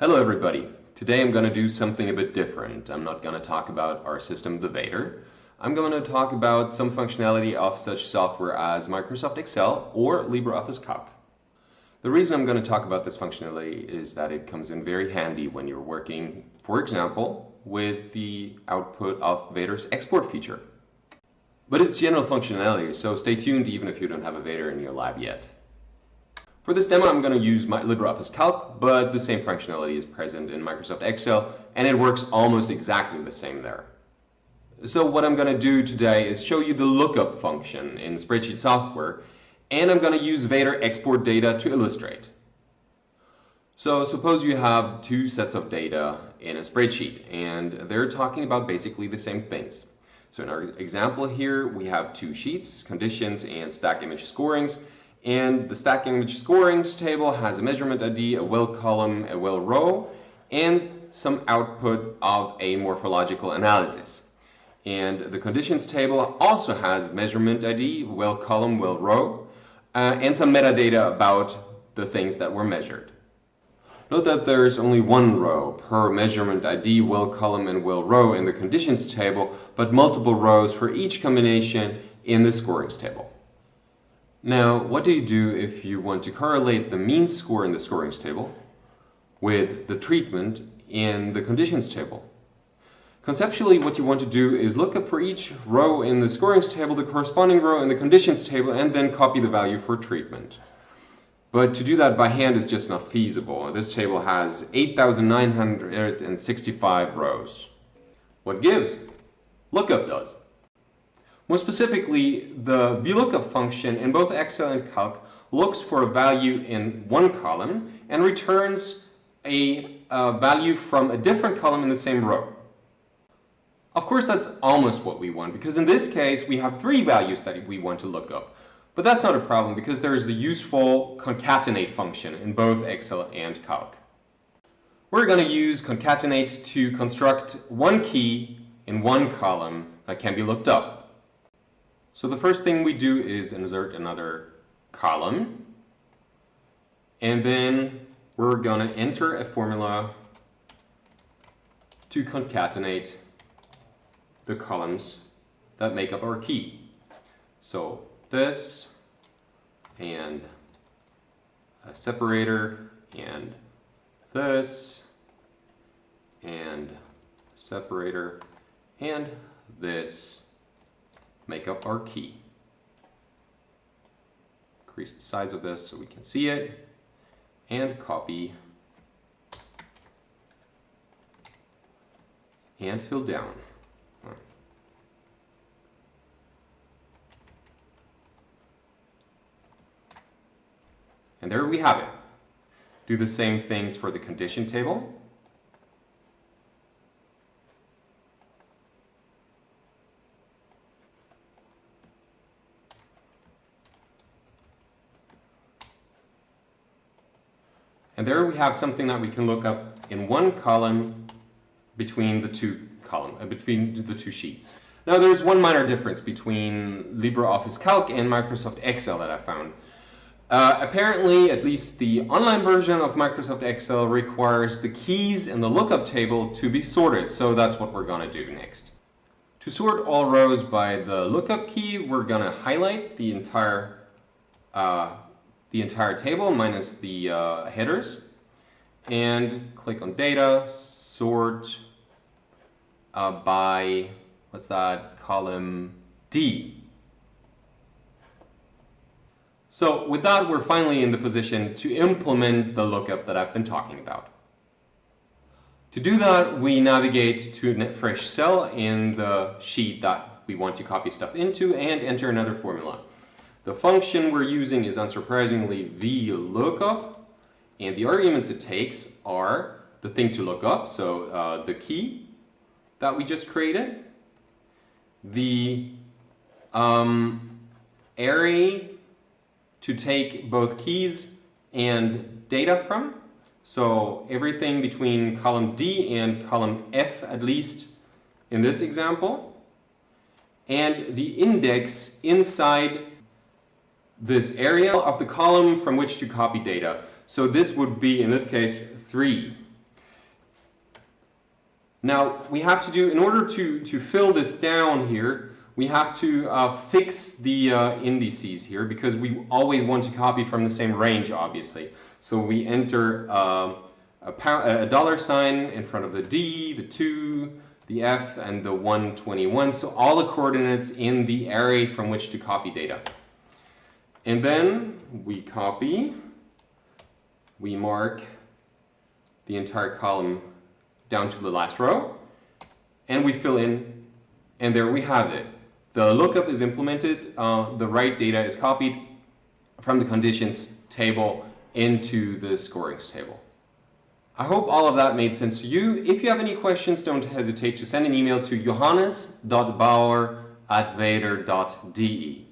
Hello everybody. Today I'm going to do something a bit different. I'm not going to talk about our system, the Vader. I'm going to talk about some functionality of such software as Microsoft Excel or LibreOffice Calc. The reason I'm going to talk about this functionality is that it comes in very handy when you're working, for example, with the output of Vader's export feature. But it's general functionality, so stay tuned even if you don't have a Vader in your lab yet. For this demo, I'm going to use my LibreOffice Calc, but the same functionality is present in Microsoft Excel, and it works almost exactly the same there. So what I'm going to do today is show you the lookup function in spreadsheet software, and I'm going to use Vader export data to illustrate. So suppose you have two sets of data in a spreadsheet, and they're talking about basically the same things. So in our example here, we have two sheets, conditions and stack image scorings, and the stack image scorings table has a measurement ID, a well column, a well row, and some output of a morphological analysis. And the conditions table also has measurement ID, well column, well row, uh, and some metadata about the things that were measured. Note that there is only one row per measurement ID, well column, and well row in the conditions table, but multiple rows for each combination in the scorings table. Now, what do you do if you want to correlate the mean score in the scorings table with the treatment in the conditions table? Conceptually, what you want to do is look up for each row in the scorings table the corresponding row in the conditions table and then copy the value for treatment. But to do that by hand is just not feasible. This table has 8,965 rows. What gives? Lookup does. More specifically, the VLOOKUP function in both Excel and Calc looks for a value in one column and returns a uh, value from a different column in the same row. Of course, that's almost what we want, because in this case, we have three values that we want to look up. But that's not a problem, because there is the useful concatenate function in both Excel and Calc. We're going to use concatenate to construct one key in one column that can be looked up. So the first thing we do is insert another column. And then we're going to enter a formula to concatenate the columns that make up our key. So this and a separator and this and a separator and this make up our key. Increase the size of this so we can see it, and copy, and fill down. And there we have it. Do the same things for the condition table. And there we have something that we can look up in one column between the two column, uh, between the two sheets. Now there's one minor difference between LibreOffice Calc and Microsoft Excel that I found. Uh, apparently, at least the online version of Microsoft Excel requires the keys in the lookup table to be sorted, so that's what we're going to do next. To sort all rows by the lookup key, we're going to highlight the entire uh, the entire table minus the uh, headers and click on data, sort uh, by, what's that, column D. So with that, we're finally in the position to implement the lookup that I've been talking about. To do that, we navigate to a fresh cell in the sheet that we want to copy stuff into and enter another formula. The function we're using is unsurprisingly VLOOKUP, and the arguments it takes are the thing to look up, so uh, the key that we just created, the um, array to take both keys and data from, so everything between column D and column F at least in this example, and the index inside this area of the column from which to copy data. So this would be, in this case, 3. Now we have to do, in order to, to fill this down here, we have to uh, fix the uh, indices here because we always want to copy from the same range, obviously. So we enter uh, a, a, dollar sign in front of the D, the 2, the F, and the 121. So all the coordinates in the array from which to copy data. And then we copy, we mark the entire column down to the last row, and we fill in, and there we have it. The lookup is implemented, uh, the right data is copied from the conditions table into the scorings table. I hope all of that made sense to you. If you have any questions, don't hesitate to send an email to johannes.bauer at vader.de.